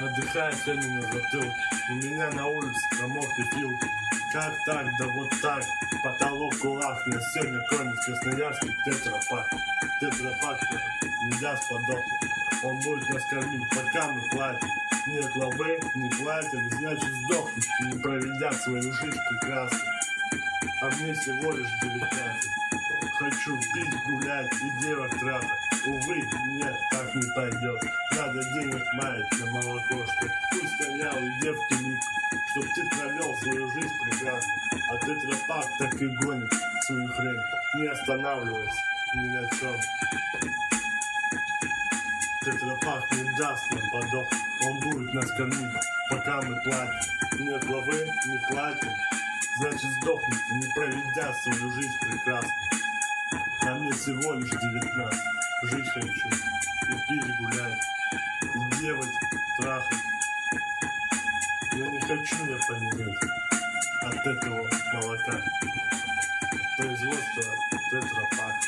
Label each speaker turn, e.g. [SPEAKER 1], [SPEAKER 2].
[SPEAKER 1] Вздыхая сегодня на затылке. У меня на улице промокли филки Как так, да вот так. Потолок кулак На сегодня кроме красноярский тетрапак. Тетрапак не даст Он будет нас кормить, пока мы платим Нет лавы, не платим Значит сдохнуть, не проведя свою жизнь прекрасно мне всего лишь 19 Хочу пить, гулять и девок трахать Увы, нет, так не пойдет. Надо денег маять на молоко Чтоб ты стоял и девки лип Чтоб ты провел свою жизнь прекрасно. А тетрапак так и гонит свою хрень. Не останавливаясь ни на чем Тетрапак не даст нам подох. Он будет нас кормить, пока мы платим. Нет главы, не платим Значит сдохнуть, не проведя свою жизнь прекрасно. А мне всего лишь 19 Жить хочу, и пить гулять, и девать трахать. Я не хочу я помереть от этого молока. Производство тетрапак